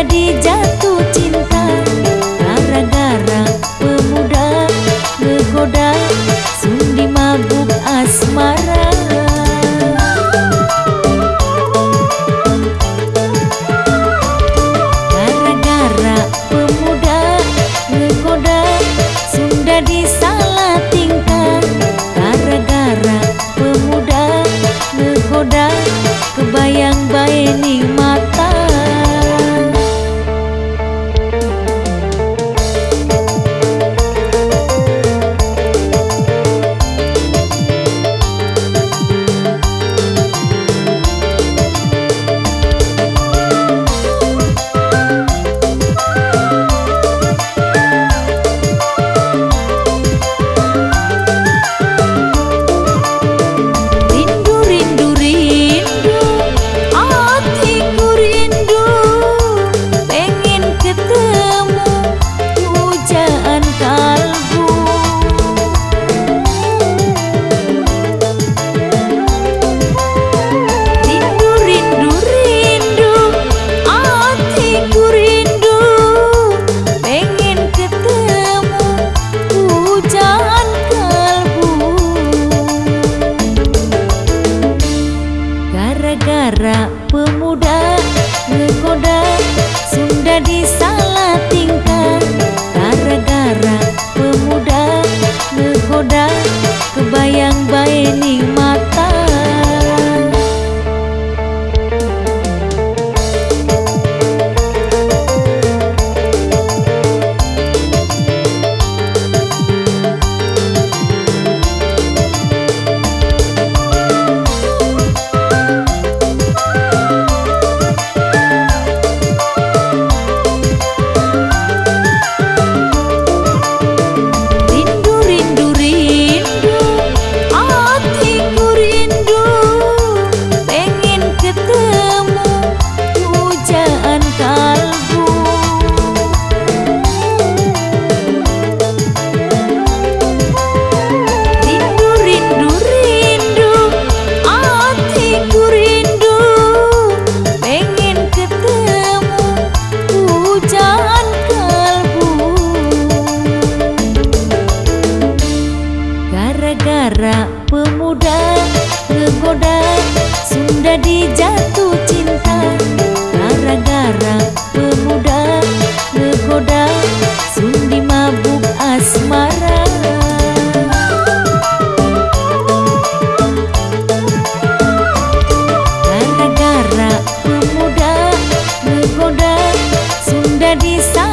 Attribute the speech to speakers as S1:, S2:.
S1: jadi jatuh cinta. Gara-gara pemuda ngegoda Sundi mabuk asmara. Gara-gara pemuda ngegoda Sunda disalah tingkah. Gara-gara pemuda ngegoda Kebayang-bayang gara-gara pemuda menggoda Sunda di sana pemuda Ngegoda Sudah dijatuh cinta. Gara-gara pemuda menggoda Sundi mabuk asmara. Gara-gara pemuda Ngegoda Sudah disangka